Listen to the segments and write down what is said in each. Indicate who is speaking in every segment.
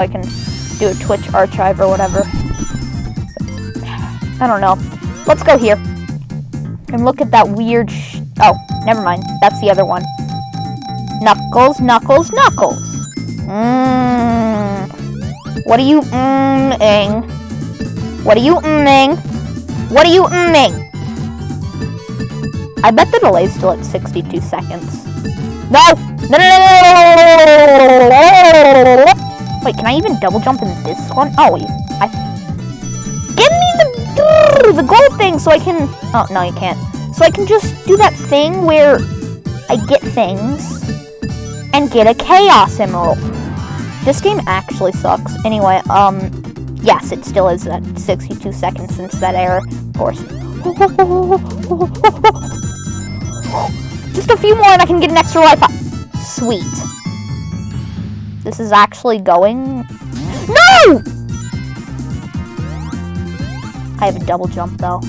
Speaker 1: I can do a Twitch archive or whatever. I don't know. Let's go here. And look at that weird Oh, never mind. That's the other one. Knuckles, Knuckles, Knuckles. Mmm. What are you mmming? What are you mmming? What are you mmming? I bet the delay's still at 62 seconds. No! No, no, no, no, Wait, can I even double jump in this one? Oh. I... Give me the, the gold thing so I can... Oh, no, you can't. So I can just do that thing where I get things and get a Chaos Emerald. This game actually sucks. Anyway, um, yes, it still is at 62 seconds since that error, of course. Just a few more and I can get an extra life. Sweet. This is actually going... No! I have a double jump, though.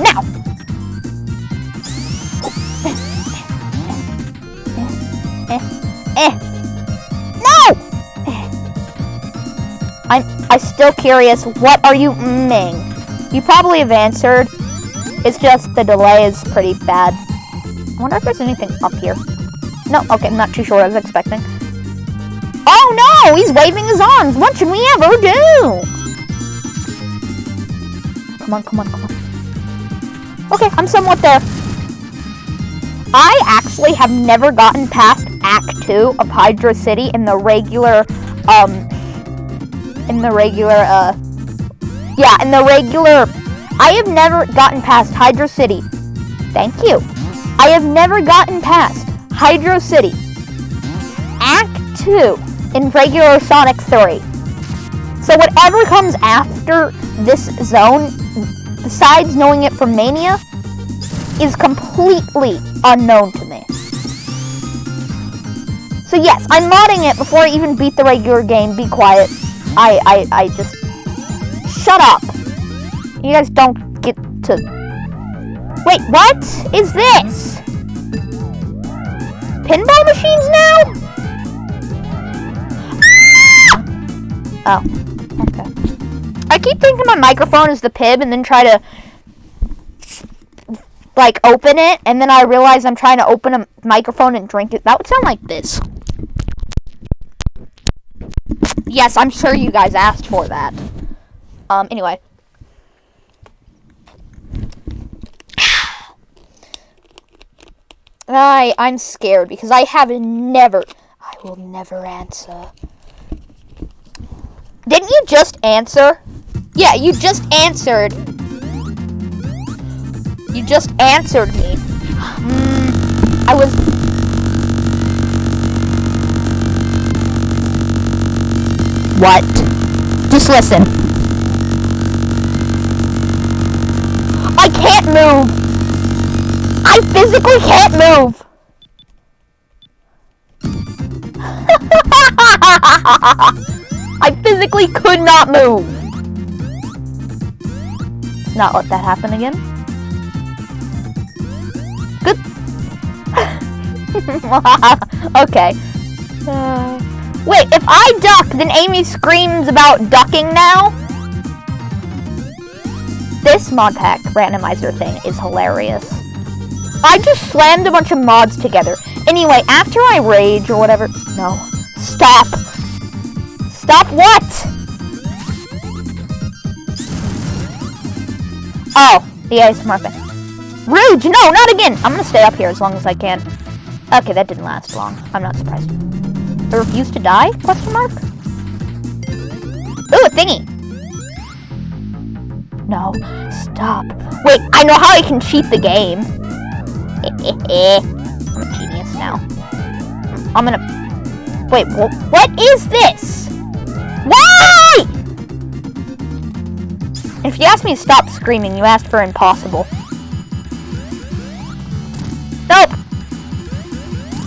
Speaker 1: Now! No! I'm I'm still curious. What are you mmming? You probably have answered. It's just the delay is pretty bad. I wonder if there's anything up here. No, okay, I'm not too sure I was expecting. Oh no! He's waving his arms! What should we ever do? Come on, come on, come on. Okay, I'm somewhat there. I actually have never gotten past Act 2 of Hydro City in the regular, um, in the regular, uh, yeah, in the regular, I have never gotten past Hydro City. Thank you. I have never gotten past Hydro City. Act 2 in regular Sonic 3. So whatever comes after this zone besides knowing it from Mania, is completely unknown to me. So yes, I'm modding it before I even beat the regular game. Be quiet. I, I, I just... Shut up. You guys don't get to... Wait, what is this? Pinball machines now? Ah! Oh, okay. I keep thinking my microphone is the pib and then try to like open it and then I realize I'm trying to open a microphone and drink it. That would sound like this. Yes, I'm sure you guys asked for that. Um, anyway. I, I'm scared because I have never, I will never answer. Didn't you just answer? Yeah, you just answered. You just answered me. Mm, I was... What? Just listen. I can't move. I physically can't move. I physically could not move not let that happen again. Good. okay. Uh, wait, if I duck, then Amy screams about ducking now? This mod pack randomizer thing is hilarious. I just slammed a bunch of mods together. Anyway, after I rage or whatever... No. Stop. Stop what? Oh, the ASMR thing. Rude! No, not again! I'm gonna stay up here as long as I can. Okay, that didn't last long. I'm not surprised. I refuse to die? Question mark? Ooh, a thingy! No, stop. Wait, I know how I can cheat the game. I'm a genius now. I'm gonna... Wait, what is this? Why? If you ask me to stop screaming, you asked for impossible. Nope!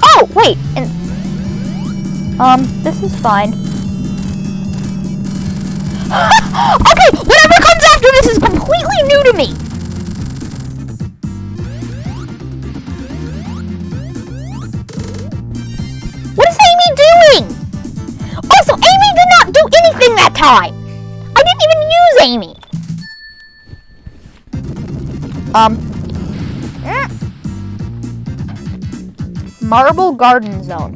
Speaker 1: Oh, wait! And, um, this is fine. okay, whatever comes after this is completely new to me! I didn't even use Amy. Um. eh. Marble Garden Zone.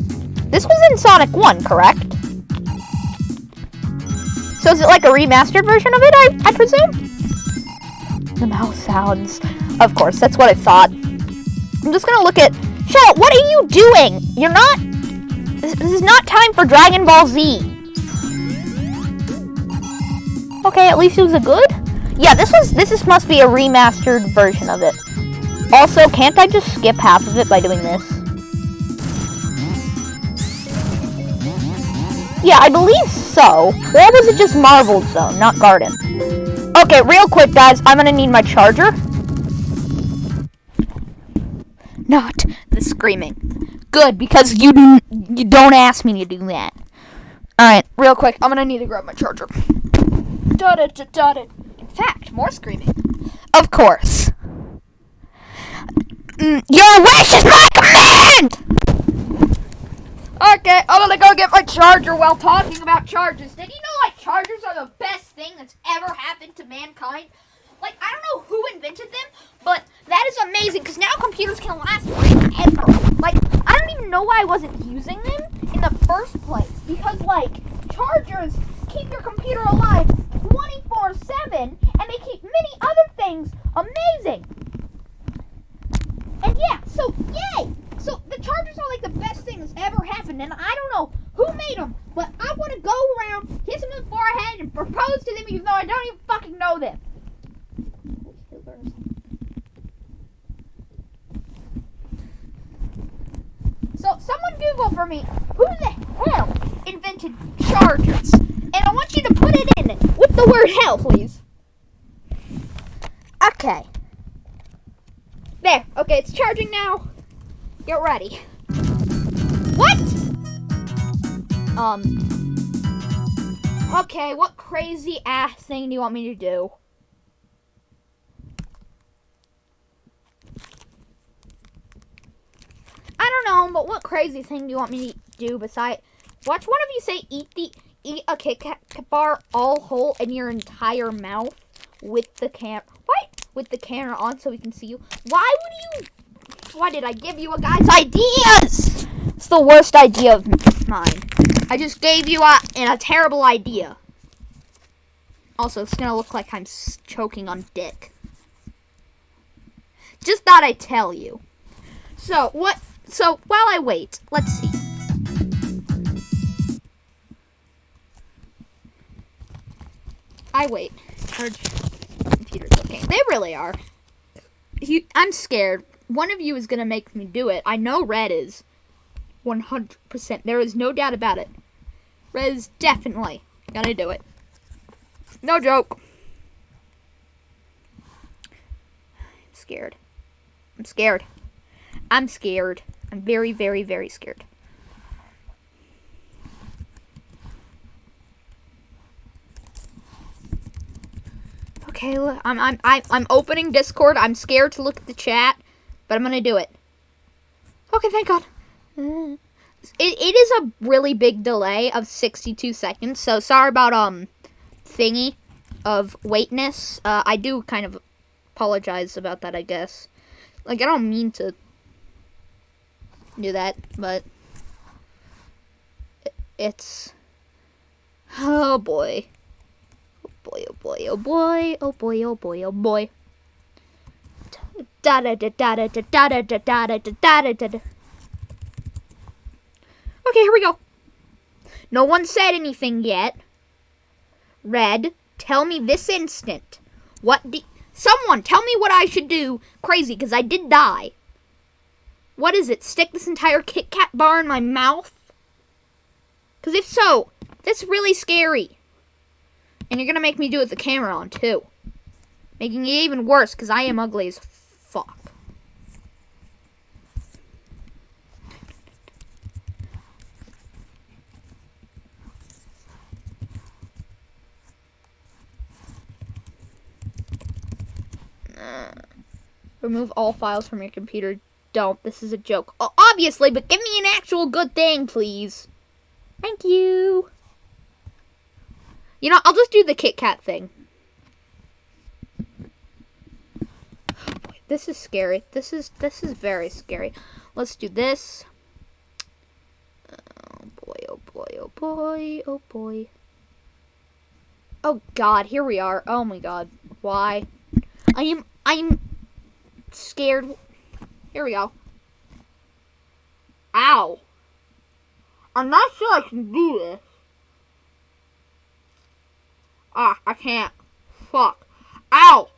Speaker 1: This was in Sonic 1, correct? So is it like a remastered version of it, I, I presume? The mouse sounds. Of course, that's what I thought. I'm just gonna look at... Shell, what are you doing? You're not... This, this is not time for Dragon Ball Z. Okay, at least it was a good? Yeah, this was... This is, must be a remastered version of it. Also, can't I just skip half of it by doing this? Yeah, I believe so. Or was it just Marble Zone, not Garden? Okay, real quick, guys. I'm gonna need my charger. Not the screaming. Good, because you you don't ask me to do that. Alright, real quick. I'm gonna need to grab my charger. Da da da da da. In fact, more screaming. Of course. Mm, Your wish is my command! Okay, I'm gonna go get my charger while talking about chargers. Did you know like chargers are the best thing that's ever happened to mankind? Like I don't know who invented them, but that is amazing because now computers can last forever. Like I don't even know why I wasn't using them in the first place because like chargers keep your computer alive 24/7 and they keep many other things amazing. And yeah, so yay! So the Chargers are like the best thing that's ever happened, and I don't know who made them, but I want to go around, kiss them in the forehead, and propose to them, even though I don't even fucking know them. So someone Google for me who the hell invented Chargers, and I want you to put it in with the word hell, please. Okay. There. Okay, it's charging now. Get ready. What? Um. Okay, what crazy ass thing do you want me to do? I don't know, but what crazy thing do you want me to do besides watch one of you say eat the eat a Kit Kat bar all whole in your entire mouth with the cam what with the camera on so we can see you. Why would you why did I give you a guy's ideas? It's the worst idea of mine. I just gave you a, a terrible idea. Also, it's gonna look like I'm choking on dick. Just thought I'd tell you. So, what? So, while I wait, let's see. I wait. Computers. Okay, they really are. You, I'm scared one of you is to make me do it. I know Red is. 100%. There is no doubt about it. Red is definitely to do it. No joke. I'm scared. I'm scared. I'm scared. I'm very, very, very scared. Okay, look, I'm I'm I'm I'm opening Discord. I'm scared to look at the chat but I'm gonna do it. Okay, thank God. It, it is a really big delay of 62 seconds, so sorry about, um, thingy of waitness. Uh, I do kind of apologize about that, I guess. Like, I don't mean to do that, but it's, oh boy. Oh boy, oh boy, oh boy, oh boy, oh boy, oh boy da da da da da da da da da da da da da da Okay, here we go. No one said anything yet. Red, tell me this instant. What do... Someone, tell me what I should do. Crazy, because I did die. What is it? Stick this entire Kit Kat bar in my mouth? Because if so, that's really scary. And you're to make me do it with the camera on, too. Making it even worse, because I am ugly as fuck. remove all files from your computer. Don't. This is a joke. obviously, but give me an actual good thing, please. Thank you. You know, I'll just do the Kit Kat thing. This is scary. This is this is very scary. Let's do this. Oh boy, oh boy, oh boy, oh boy. Oh god, here we are. Oh my god. Why? I am I'm scared. Here we go. Ow. I'm not sure I can do this. Ah, I can't. Fuck. Ow!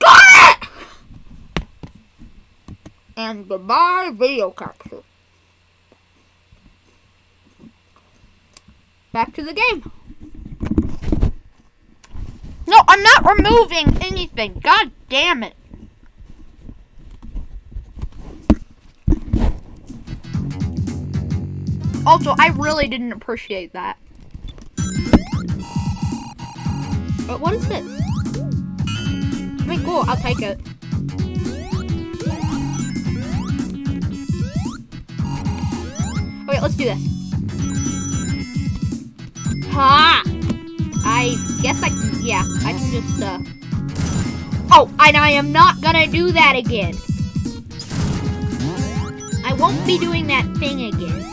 Speaker 1: Got it! And goodbye, video capture. Back to the game. No, I'm not removing anything. God damn it. Also, I really didn't appreciate that. But what is this? Mean, cool, I'll take it. Okay, let's do this. Ha! I guess I yeah, I can just, uh... Oh, and I am not gonna do that again. I won't be doing that thing again.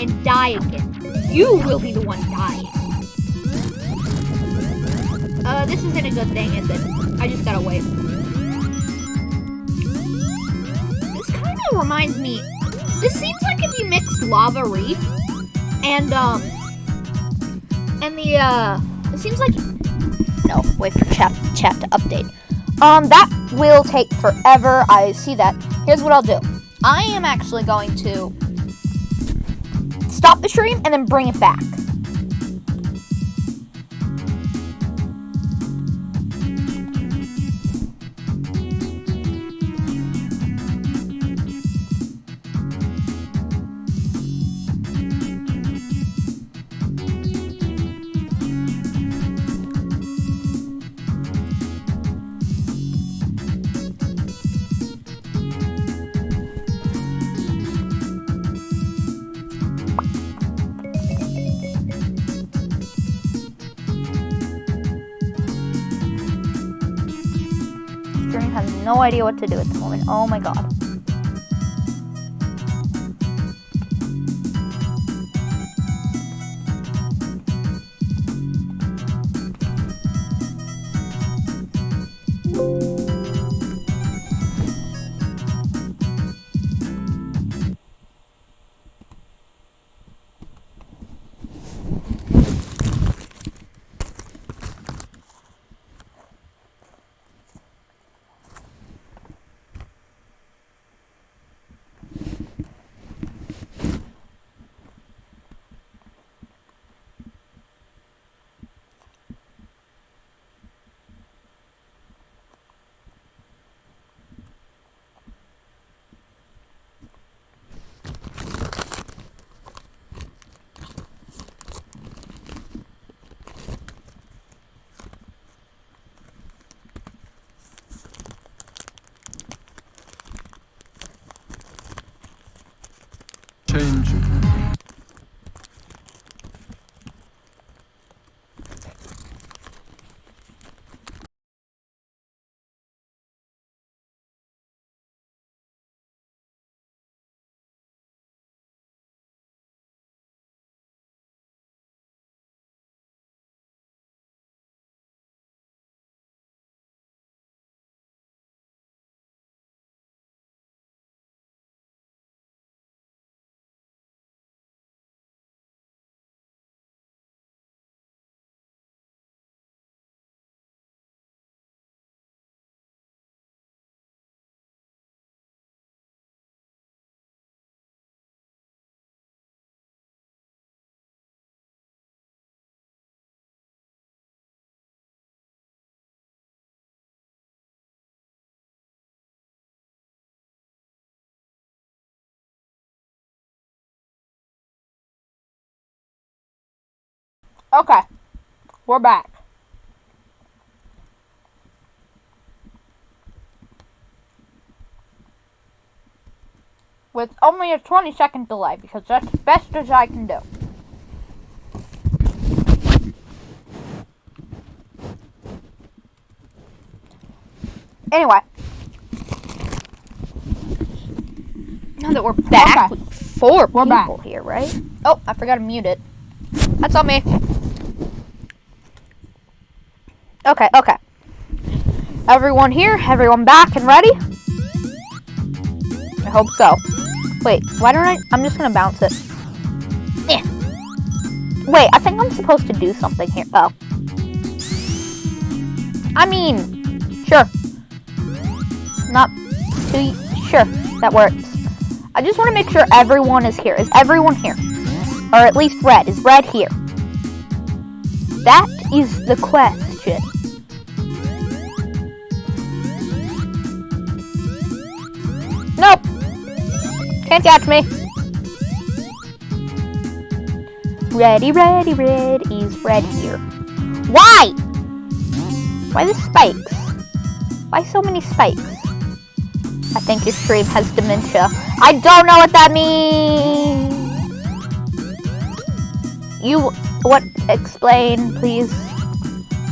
Speaker 1: And die again. You will be the one dying. Uh, this isn't a good thing, is it? I just gotta wait. This kind of reminds me... This seems like if you mixed Lava Reef and, um... And the, uh... It seems like... No, wait for chat, chat to update. Um, that will take forever. I see that. Here's what I'll do. I am actually going to stop the stream and then bring it back. No idea what to do at the moment. Oh my god. Okay. We're back. With only a 20 second delay because that's the best as I can do. Anyway. Now that we're back
Speaker 2: okay.
Speaker 1: with four
Speaker 2: we're
Speaker 1: people
Speaker 2: back.
Speaker 1: here, right? Oh, I forgot to mute it. That's on me. Okay, okay. Everyone here, everyone back and ready? I hope so. Wait, why don't I? I'm just gonna bounce it. Yeah. Wait, I think I'm supposed to do something here. Oh. I mean, sure. Not too sure that works. I just want to make sure everyone is here. Is everyone here? Or at least red. Is red here? That is the question. Can't catch me. Ready, ready, red is red here. Why? Why the spikes? Why so many spikes? I think your stream has dementia. I don't know what that means. You, what, explain, please.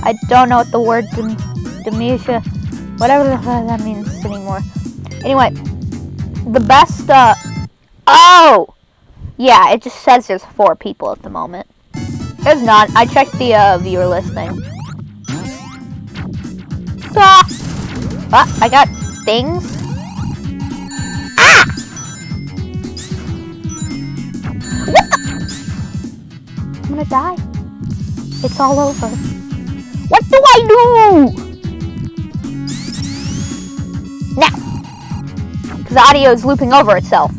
Speaker 1: I don't know what the word dem- dementia, whatever that means anymore. Anyway, the best, uh, oh! Yeah, it just says there's four people at the moment. There's not. I checked the, uh, viewer listing. Ah! Ah, I got things. Ah! What? I'm gonna die. It's all over. What do I do? Now, because the audio is looping over itself.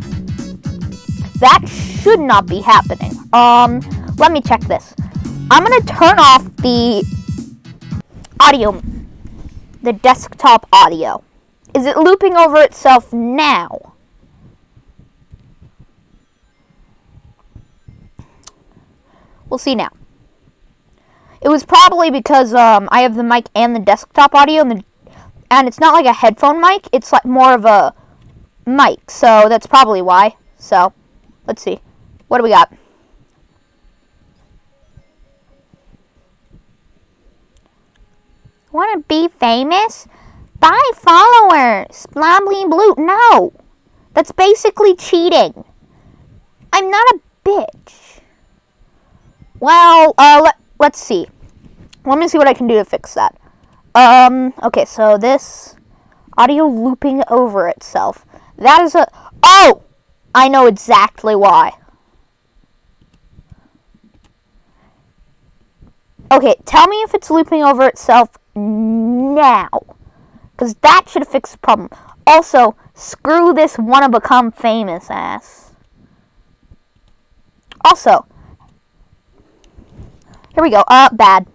Speaker 1: That should not be happening. Um, let me check this. I'm gonna turn off the audio the desktop audio. Is it looping over itself now? We'll see now. It was probably because um, I have the mic and the desktop audio, and, the, and it's not like a headphone mic. It's like more of a mic, so that's probably why. So, let's see. What do we got? Want to be famous? Buy followers. Blah, blue. No. That's basically cheating. I'm not a bitch. Well, uh, let, let's see. Let me see what I can do to fix that. Um, okay, so this audio looping over itself. That is a, oh! I know exactly why. Okay, tell me if it's looping over itself now. Because that should fixed the problem. Also, screw this wanna become famous ass. Also, here we go. Uh, bad.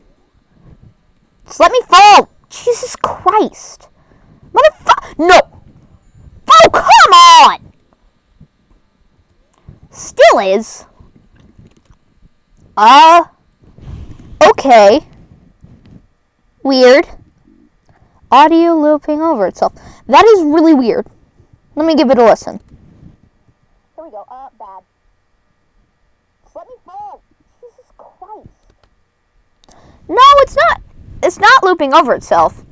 Speaker 1: Just let me fall. Jesus Christ. Motherfucker. No. Oh, come on. Still is. Uh, okay. Weird. Audio looping over itself. That is really weird. Let me give it a listen. Here we go. Uh, bad. Let me fall. Jesus Christ. No, it's not. It's not looping over itself.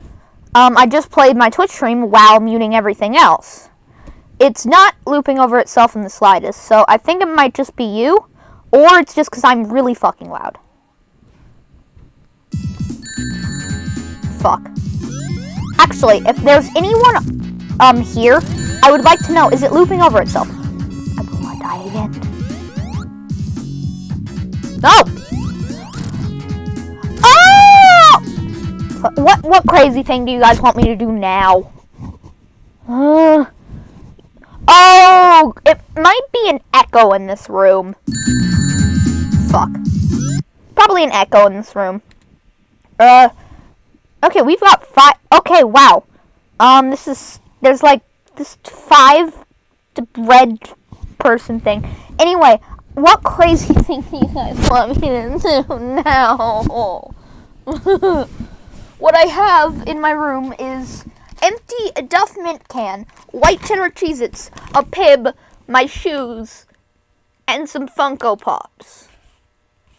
Speaker 1: Um, I just played my Twitch stream while muting everything else. It's not looping over itself in the slightest, so I think it might just be you, or it's just because I'm really fucking loud. Fuck. Actually, if there's anyone um here, I would like to know, is it looping over itself? I will not die again. No! Oh! What what crazy thing do you guys want me to do now? Uh, oh, it might be an echo in this room. Fuck. Probably an echo in this room. Uh, okay, we've got five. Okay, wow. Um, this is there's like this five red person thing. Anyway, what crazy thing do you guys want me to do now? what I have in my room is empty Duff mint can, white cheddar Cheez-Its, a pib, my shoes, and some Funko Pops.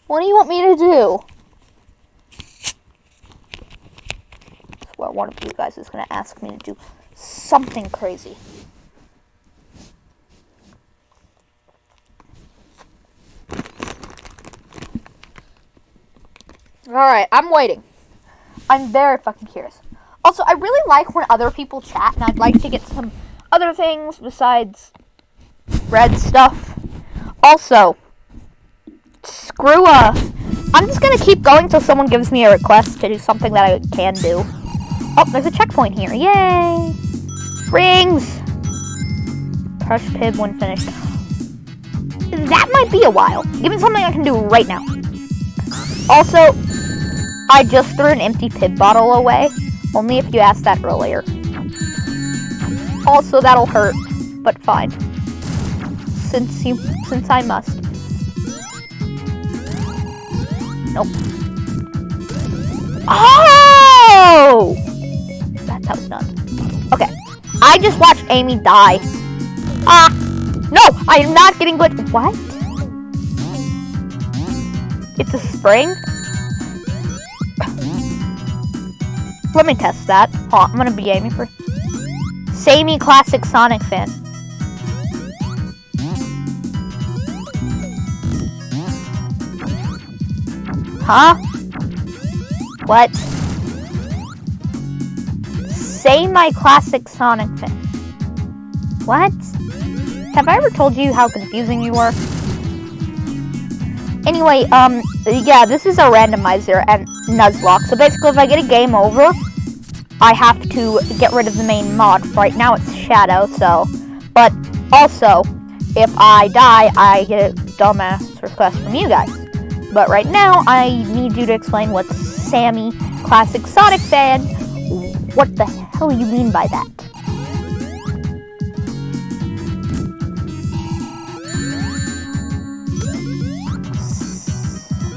Speaker 1: What do you want me to do? swear one of you guys is gonna ask me to do something crazy. Alright, I'm waiting. I'm very fucking curious. Also, I really like when other people chat, and I'd like to get some other things besides red stuff. Also, screw uh I'm just gonna keep going till someone gives me a request to do something that I can do. Oh, there's a checkpoint here. Yay! Rings! Crush Pibb when finished. That might be a while. Give me something I can do right now. Also, I just threw an empty Pibb bottle away. Only if you asked that earlier. Also, that'll hurt, but fine. Since you, since I must. Nope. Oh! That, that was done. Okay. I just watched Amy die. Ah! No! I am not getting good. What? It's a spring? Let me test that. I'm gonna be Amy for... Samey Classic Sonic fan. Huh? What? Say my classic Sonic fan. What? Have I ever told you how confusing you were? Anyway, um, yeah, this is a randomizer and Nuzlocke. So basically, if I get a game over, I have to get rid of the main mod. Right now, it's Shadow, so... But also, if I die, I get a dumbass request from you guys. But right now, I need you to explain what Sammy Classic Sonic fan. What the hell you mean by that?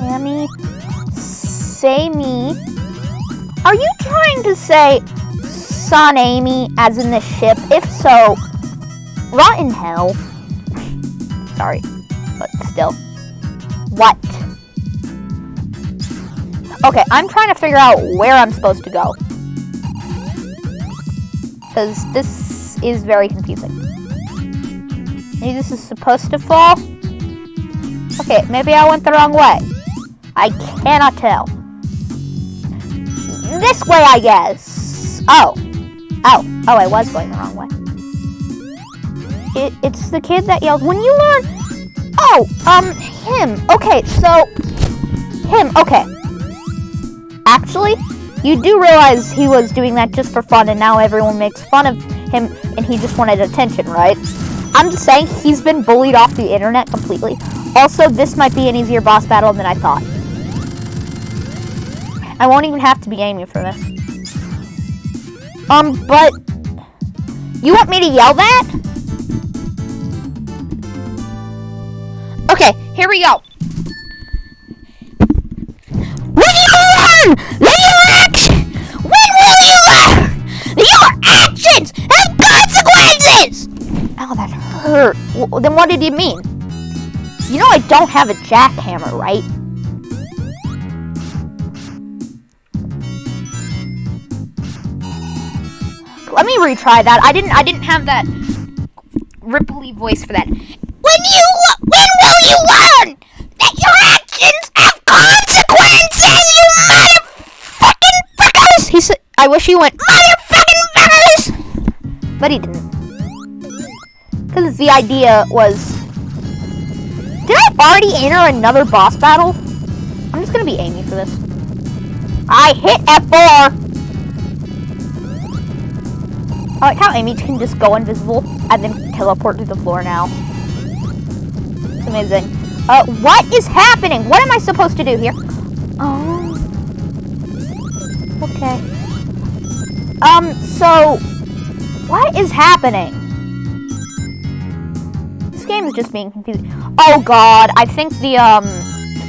Speaker 1: Sammy, Sammy. Are you trying to say Sonamy as in the ship? If so, rotten hell. Sorry, but still. What? Okay, I'm trying to figure out where I'm supposed to go. Because this is very confusing. Maybe this is supposed to fall? Okay, maybe I went the wrong way. I cannot tell. This way, I guess. Oh. Oh. Oh, I was going the wrong way. It, it's the kid that yelled, when you learn... Oh, um, him. Okay, so... Him, okay. Actually, you do realize he was doing that just for fun and now everyone makes fun of him and he just wanted attention, right? I'm just saying he's been bullied off the internet completely. Also, this might be an easier boss battle than I thought. I won't even have to be aiming for this. Um, but... You want me to yell that? Okay, here we go. learn that your action. When will you learn your actions have consequences? Oh, that hurt. Well, then what did you mean? You know I don't have a jackhammer, right? Let me retry that. I didn't. I didn't have that ripply voice for that. When you, when will you learn that your actions have consequences? You motherfucking fuckers? He said, I wish he went, motherfucking fuckers! But he didn't. Because the idea was, did I already enter another boss battle? I'm just going to be aiming for this. I hit F4! I like how Amy can just go invisible and then teleport to the floor now. It's amazing. Uh, what is happening? What am I supposed to do here? Oh. Okay. Um, so, what is happening? This game is just being confusing. Oh god, I think the, um,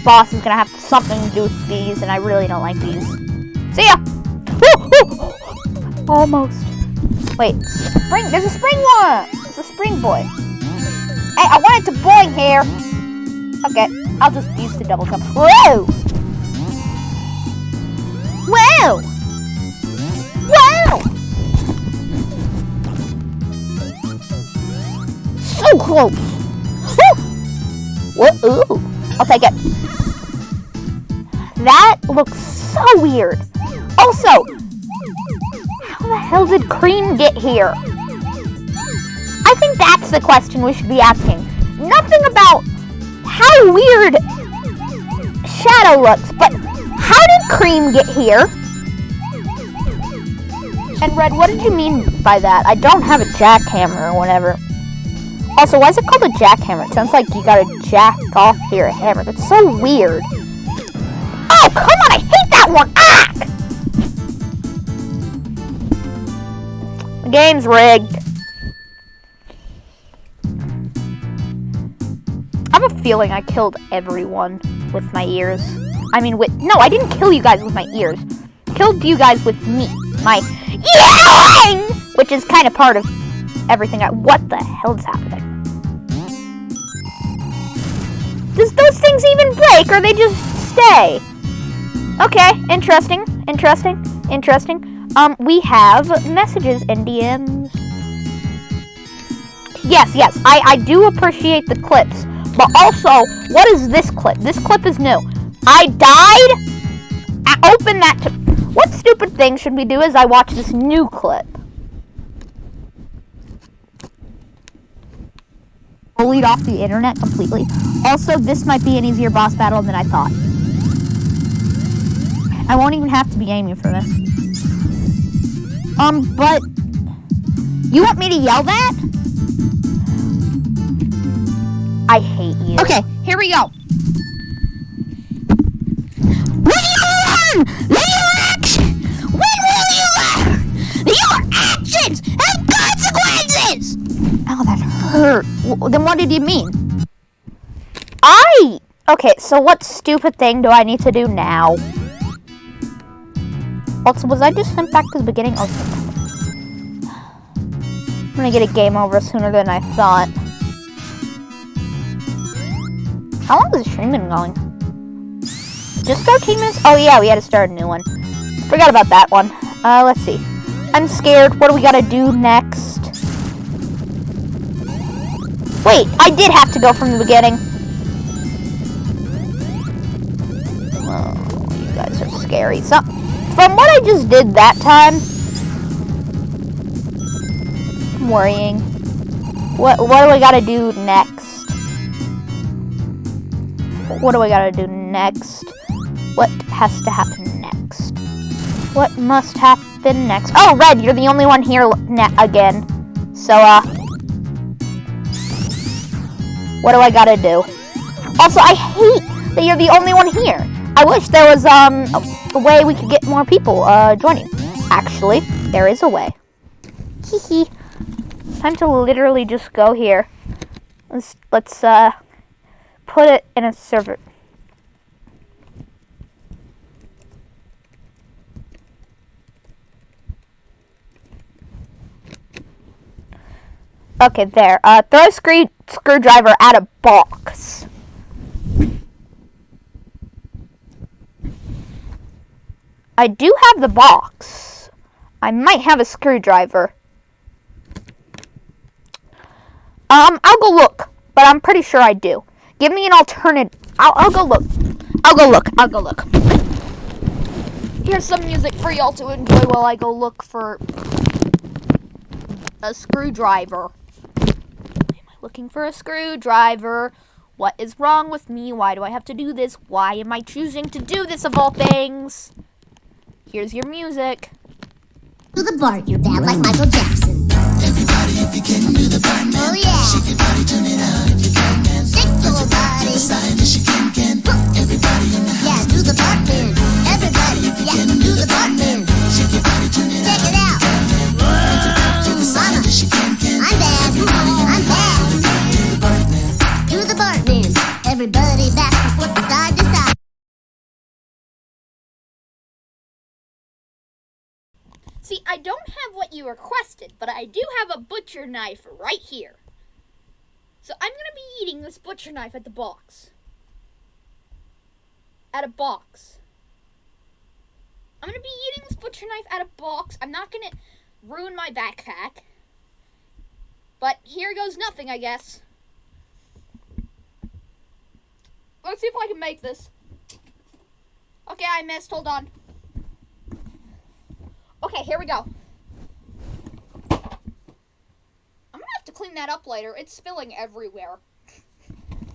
Speaker 1: boss is gonna have something to do with these, and I really don't like these. See ya! Almost. Wait, spring. There's a spring one. It's a spring boy. Hey, I wanted to boing here. Okay, I'll just use the double jump. Whoa! Whoa! Whoa! So close. Whoa! Ooh. I'll take it. That looks so weird. Also, the hell did Cream get here? I think that's the question we should be asking. Nothing about how weird Shadow looks, but how did Cream get here? And Red, what did you mean by that? I don't have a jackhammer or whatever. Also, why is it called a jackhammer? It sounds like you gotta jack off your hammer. That's so weird. Oh, come on, I hate that one! Ah! Game's rigged. I have a feeling I killed everyone with my ears. I mean, with- no, I didn't kill you guys with my ears. Killed you guys with me. My yelling! Which is kind of part of everything I- What the hell's happening? Does those things even break or they just stay? Okay, interesting, interesting, interesting. Um, we have messages and DMs. Yes, yes, I, I do appreciate the clips. But also, what is this clip? This clip is new. I died? I open that to... What stupid thing should we do as I watch this new clip? bullied off the internet completely. Also, this might be an easier boss battle than I thought. I won't even have to be aiming for this. Um, but... You want me to yell that? I hate you.
Speaker 2: Okay, here we go. Will you learn that your action? When will you learn your actions have consequences?
Speaker 1: Ow, that hurt. W- Then what did you mean? I... Okay, so what stupid thing do I need to do now? Also, was I just sent back to the beginning? Oh, I'm gonna get a game over sooner than I thought. How long has the stream been going? Just 13 minutes? Oh yeah, we had to start a new one. Forgot about that one. Uh, let's see. I'm scared. What do we gotta do next? Wait, I did have to go from the beginning. Oh, you guys are scary. So, from what I just did that time, I'm worrying. What what do I gotta do next? What do I gotta do next? What has to happen next? What must happen next? Oh, Red, you're the only one here again. So, uh, what do I gotta do? Also, I hate that you're the only one here. I wish there was um a, way we could get more people uh joining. Actually, there is a way. Hee hee. Time to literally just go here. Let's let's uh put it in a server. Okay, there. Uh, throw a screw screwdriver at a box. I do have the box. I might have a screwdriver. Um, I'll go look, but I'm pretty sure I do. Give me an alternative. I'll, I'll go look. I'll go look. I'll go look. Here's some music for y'all to enjoy while I go look for a screwdriver. Am I looking for a screwdriver? What is wrong with me? Why do I have to do this? Why am I choosing to do this of all things? Here's your music.
Speaker 2: Do the Bart, you're bad like Michael Jackson. Everybody, if you can do the Bart Oh yeah. Shake your body, turn it out if you can, man. Shake your body. Decide you can, can. Everybody in the house. Yeah, do the Bartman. Everybody, if you yeah, can do the Bartman. Shake your body, turn it Check it out. Mama, I'm bad. I'm bad. Do the Bartman. Everybody
Speaker 3: what you requested, but I do have a butcher knife right here. So I'm gonna be eating this butcher knife at the box. At a box. I'm gonna be eating this butcher knife at a box. I'm not gonna ruin my backpack. But here goes nothing, I guess. Let's see if I can make this. Okay, I missed. Hold on. Okay, here we go. I'm gonna have to clean that up later. It's spilling everywhere.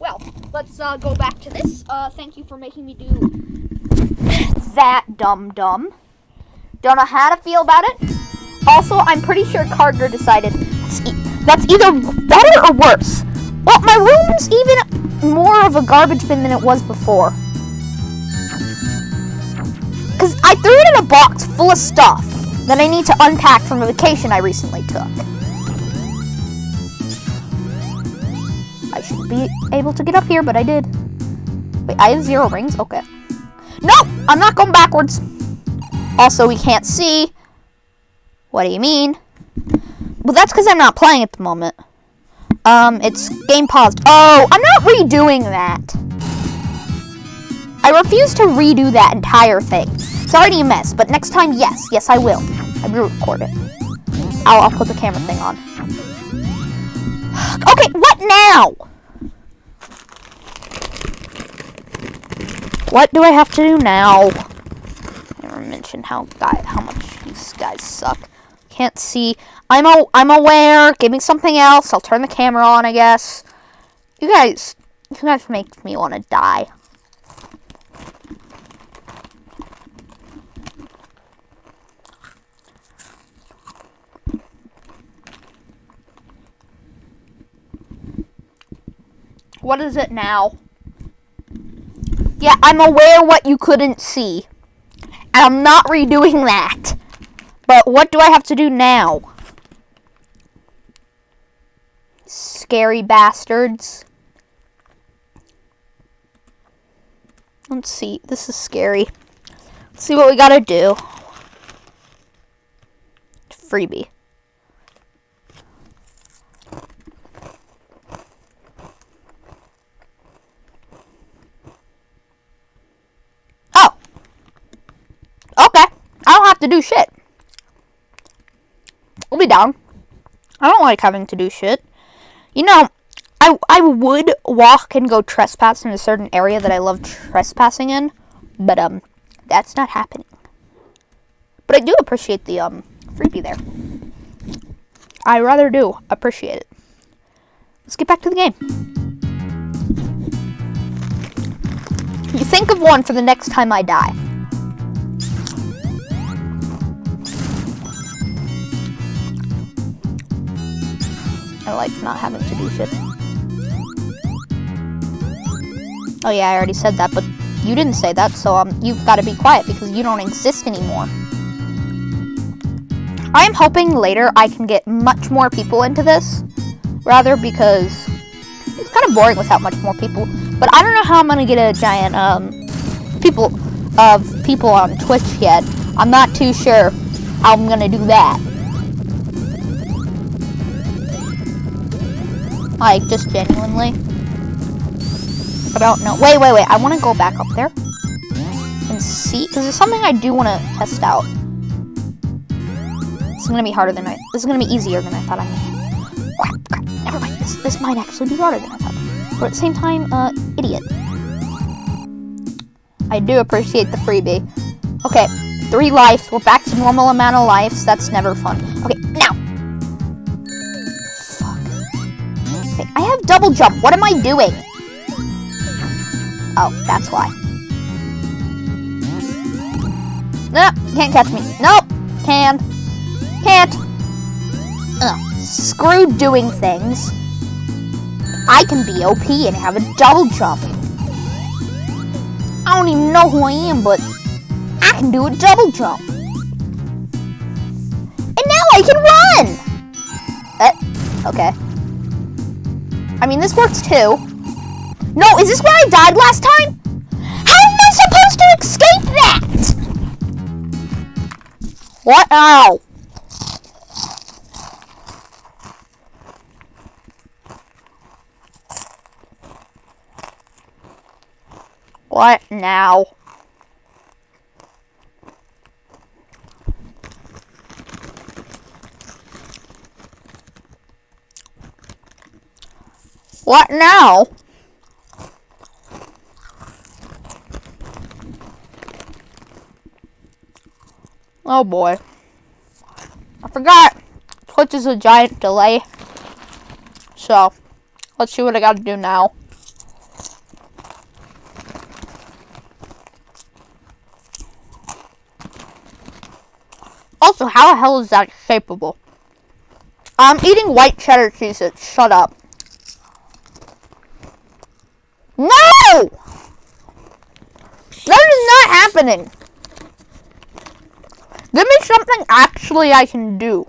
Speaker 3: Well, let's uh, go back to this. Uh, thank you for making me do
Speaker 1: that dum dum. Don't know how to feel about it. Also, I'm pretty sure Carter decided that's either better or worse. Well, my room's even more of a garbage bin than it was before. Because I threw it in a box full of stuff that I need to unpack from a vacation I recently took. Should be able to get up here, but I did. Wait, I have zero rings? Okay. No! I'm not going backwards. Also, we can't see. What do you mean? Well, that's because I'm not playing at the moment. Um, it's game paused. Oh, I'm not redoing that. I refuse to redo that entire thing. It's already a mess, but next time, yes. Yes, I will. I will record it. I'll, I'll put the camera thing on. Okay, what now? What do I have to do now? Never mentioned how guy how much these guys suck. Can't see. I'm a, I'm aware. Give me something else. I'll turn the camera on. I guess. You guys, you guys make me want to die. What is it now? Yeah, I'm aware what you couldn't see. And I'm not redoing that. But what do I have to do now? Scary bastards. Let's see. This is scary. Let's see what we gotta do. Freebie. Oh. Okay. I don't have to do shit. I'll be down. I don't like having to do shit. You know, I, I would walk and go trespass in a certain area that I love trespassing in, but um, that's not happening. But I do appreciate the um freebie there. I rather do appreciate it. Let's get back to the game. You think of one for the next time I die. I like not having to do shit. Oh yeah, I already said that, but you didn't say that, so um, you've got to be quiet because you don't exist anymore. I am hoping later I can get much more people into this, rather because it's kind of boring without much more people. But I don't know how I'm gonna get a giant um people of people on Twitch yet. I'm not too sure how I'm gonna do that. Like, just genuinely. I don't know. Wait, wait, wait. I want to go back up there and see. Because there's something I do want to test out. It's going to be harder than I... This is going to be easier than I thought I would. Crap, crap. Never mind. This, this might actually be harder than I thought. But at the same time, uh, idiot. I do appreciate the freebie. Okay, three lives. We're back to normal amount of lives. That's never fun. Okay, double jump. What am I doing? Oh, that's why. Nope, can't catch me. Nope, can't. Can't. Ugh, screw doing things. I can be OP and have a double jump. I don't even know who I am, but I can do a double jump. And now I can run! Uh, okay. I mean, this works too. No, is this where I died last time? How am I supposed to escape that? What? Ow. What now? What now? Oh boy. I forgot Twitch is a giant delay. So, let's see what I gotta do now. Also, how the hell is that shapeable? I'm eating white cheddar cheese, shut up. No! That is not happening. Give me something actually I can do.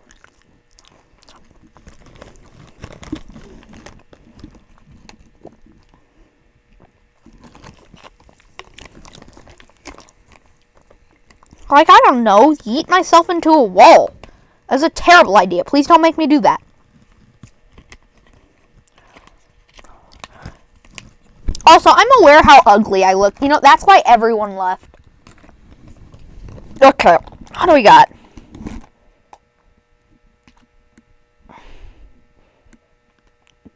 Speaker 1: Like, I don't know, yeet myself into a wall. That's a terrible idea. Please don't make me do that. Also, I'm aware how ugly I look. You know, that's why everyone left. Okay, what do we got?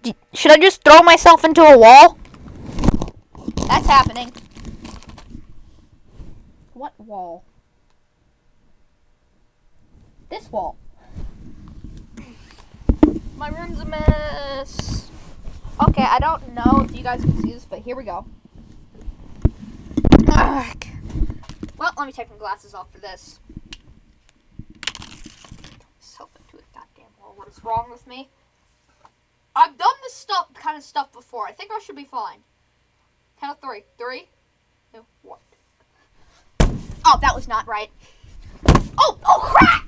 Speaker 1: D should I just throw myself into a wall?
Speaker 3: That's happening. What wall? This wall. My room's a mess. Okay, I don't know if you guys can see this, but here we go. Ugh. Well, let me take my glasses off for this. Myself into a goddamn wall. What is wrong with me? I've done this stuff, kind of stuff before. I think I should be fine. Count of three. Three, one. Oh, that was not right. Oh, oh crap!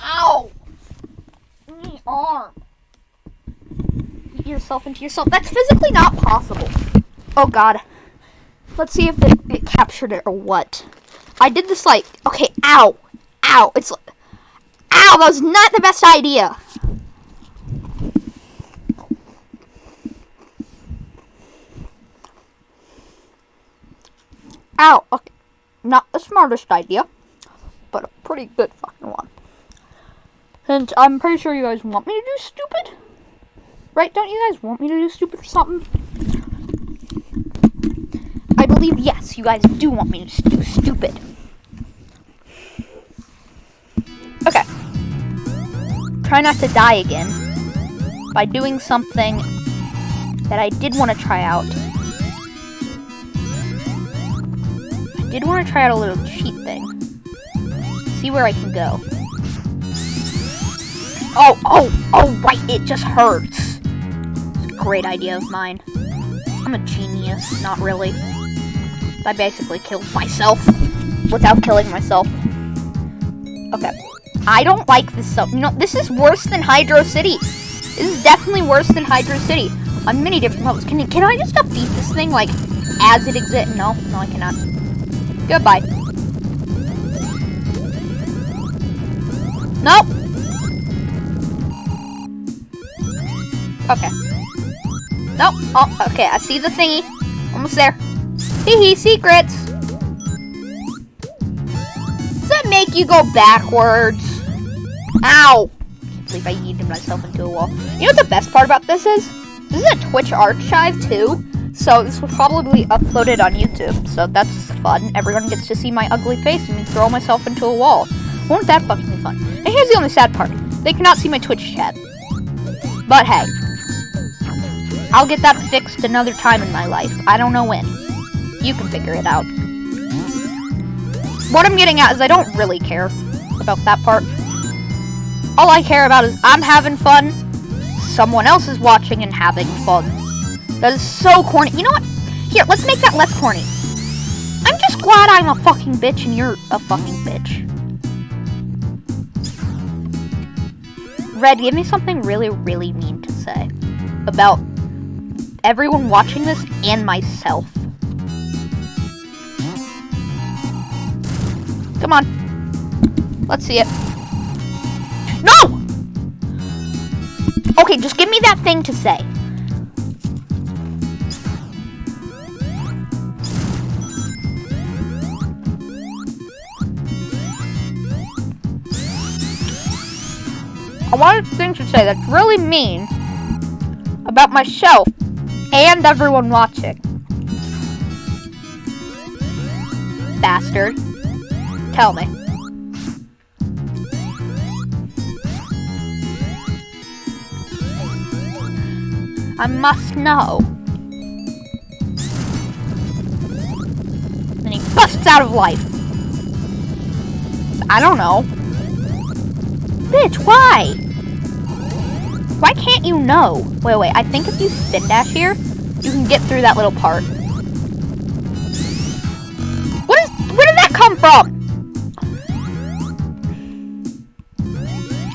Speaker 3: Ow! My arm. Yourself into yourself. That's physically not possible.
Speaker 1: Oh god. Let's see if it, it captured it or what. I did this like, okay, ow. Ow. It's ow, that was not the best idea. Ow. Okay. Not the smartest idea, but a pretty good fucking one. And I'm pretty sure you guys want me to do stupid. Right? Don't you guys want me to do stupid or something? I believe, yes, you guys do want me to do stupid. Okay. Try not to die again by doing something that I did want to try out. I did want to try out a little cheat thing. See where I can go. Oh, oh, oh, right, it just hurts. Great idea of mine. I'm a genius, not really. I basically killed myself without killing myself. Okay. I don't like this so you know, this is worse than Hydro City. This is definitely worse than Hydro City. On many different levels. Can, can I just defeat this thing, like, as it exists? No, no, I cannot. Goodbye. Nope. Okay. Nope. Oh, okay. I see the thingy. Almost there. Hee hee, secrets. Does that make you go backwards? Ow. I can't believe I yeeted myself into a wall. You know what the best part about this is? This is a Twitch archive too. So this was probably uploaded on YouTube. So that's fun. Everyone gets to see my ugly face and throw myself into a wall. Won't that fucking be fun? And here's the only sad part. They cannot see my Twitch chat. But hey. I'll get that fixed another time in my life. I don't know when. You can figure it out. What I'm getting at is I don't really care about that part. All I care about is I'm having fun, someone else is watching and having fun. That is so corny. You know what? Here, let's make that less corny. I'm just glad I'm a fucking bitch and you're a fucking bitch. Red, give me something really, really mean to say about everyone watching this and myself. Come on. Let's see it. No! Okay, just give me that thing to say. I wanted things to say that's really mean about myself and everyone watching. Bastard. Tell me. I must know. And he busts out of life. I don't know. Bitch, why? Why can't you know? Wait, wait, I think if you spin dash here, you can get through that little part. What is, where did that come from?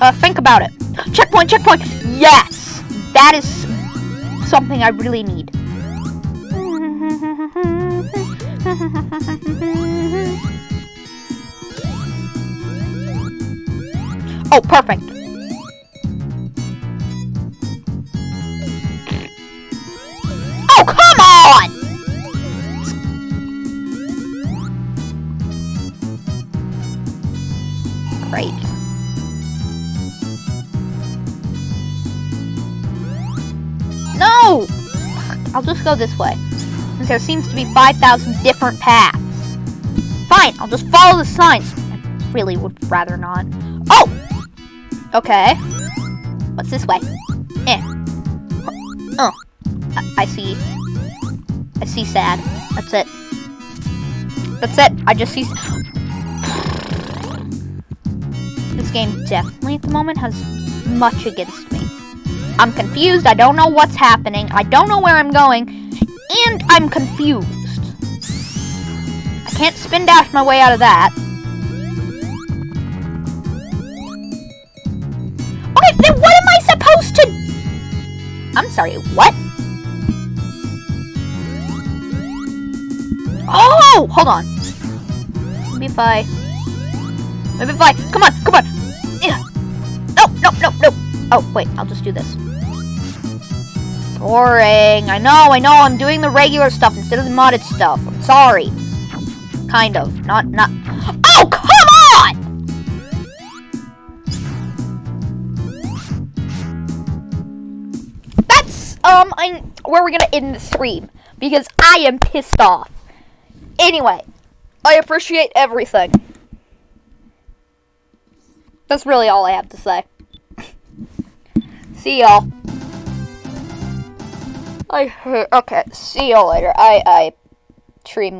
Speaker 1: Uh, think about it. Checkpoint, checkpoint. Yes! That is something I really need. Oh, perfect. I'll just go this way. Since there seems to be 5,000 different paths. Fine, I'll just follow the signs. I really would rather not. Oh! Okay. What's this way? Eh. Oh. I, I see. I see sad. That's it. That's it. I just see... This game definitely at the moment has much against me. I'm confused. I don't know what's happening. I don't know where I'm going. And I'm confused. I can't spin dash my way out of that. Okay, then what am I supposed to... I'm sorry, what? Oh, hold on. Maybe if I... Maybe if I... Come on, come on. Yeah. No, no, no, no. Oh, wait, I'll just do this. Boring. I know, I know, I'm doing the regular stuff instead of the modded stuff. I'm sorry. Kind of. Not, not... Oh, come on! That's, um, I'm, where we're gonna end the stream. Because I am pissed off. Anyway, I appreciate everything. That's really all I have to say. See y'all. I okay. See y'all later. I I stream.